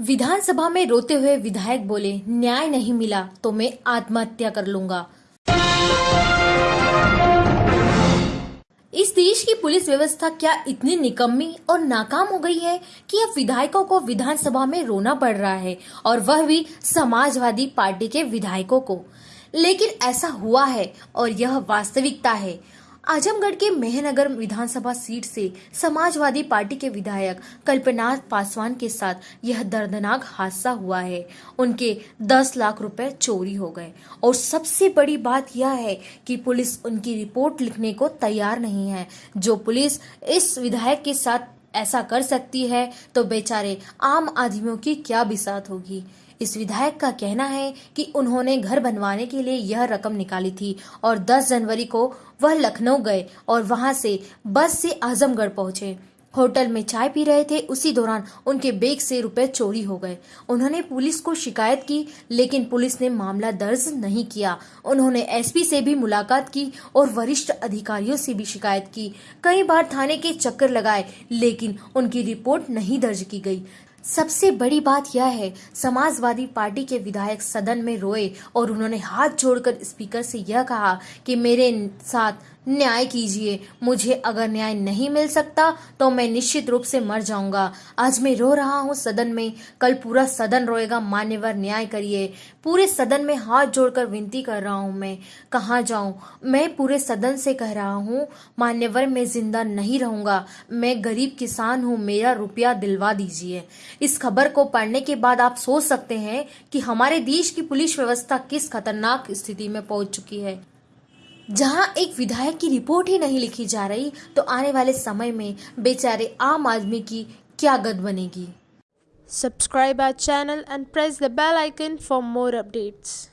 विधानसभा में रोते हुए विधायक बोले, न्याय नहीं मिला तो मैं आत्महत्या कर लूँगा। इस देश की पुलिस व्यवस्था क्या इतनी निकम्मी और नाकाम हो गई है कि अब विधायकों को विधानसभा में रोना पड़ रहा है और वह भी समाजवादी पार्टी के विधायकों को। लेकिन ऐसा हुआ है और यह वास्तविकता है। आजमगढ़ के मेहनगर विधानसभा सीट से समाजवादी पार्टी के विधायक कल्पनाथ पासवान के साथ यह दर्दनाक हादसा हुआ है। उनके 10 लाख रुपए चोरी हो गए। और सबसे बड़ी बात यह है कि पुलिस उनकी रिपोर्ट लिखने को तैयार नहीं है। जो पुलिस इस विधायक के साथ ऐसा कर सकती है तो बेचारे आम आदमियों की क्या बिसात होगी। इस विधायक का कहना है कि उन्होंने घर बनवाने के लिए यह रकम निकाली थी और 10 जनवरी को वह लखनऊ गए और वहाँ से बस से आजमगढ़ पहुँचे। होटल में चाय पी रहे थे। उसी दौरान उनके बैग से रुपए चोरी हो गए। उन्होंने पुलिस को शिकायत की, लेकिन पुलिस ने मामला दर्ज नहीं किया। उन्होंने एसपी से भी मुलाकात की और वरिष्ठ अधिकारियों से भी शिकायत की। कई बार थाने के चक्कर लगाए, लेकिन उनकी रिपोर्ट नहीं दर्ज की गई। सबसे बड़ी बात यह है, समाजवादी पार्टी के विधायक सदन में रोए और उन्होंने हाथ जोड़कर स्पीकर से यह कहा कि मेरे साथ न्याय कीजिए, मुझे अगर न्याय नहीं मिल सकता तो मैं निश्चित रूप से मर जाऊँगा। आज मैं रो रहा हूँ, सदन में कल पूरा सदन रोएगा, मान्यवर न्याय करिए। पूरे सदन में हाथ जोड़कर विनती कर रहा हूँ मैं। कहा जाऊँ? मैं पूरे सदन से कह रहा हूँ, मान्यवर, मैं ज़िंदा नहीं रहूँगा। मैं गरीब किसान हूँ, मेरा रुपया दिलवा दीजिए। इस खबर को पढ़ने के बाद आप सोच सकते हैं कि हमारे देश की पुलिस व्यवस्था किस खतरनाक स्थिति में पहुँच चुकी है जहाँ एक विधायक की रिपोर्ट ही नहीं लिखी जा रही तो आने वाले समय में बेचारे आम आदमी की क्या गद बनेगी subscribe our channel and press the bell icon for more updates.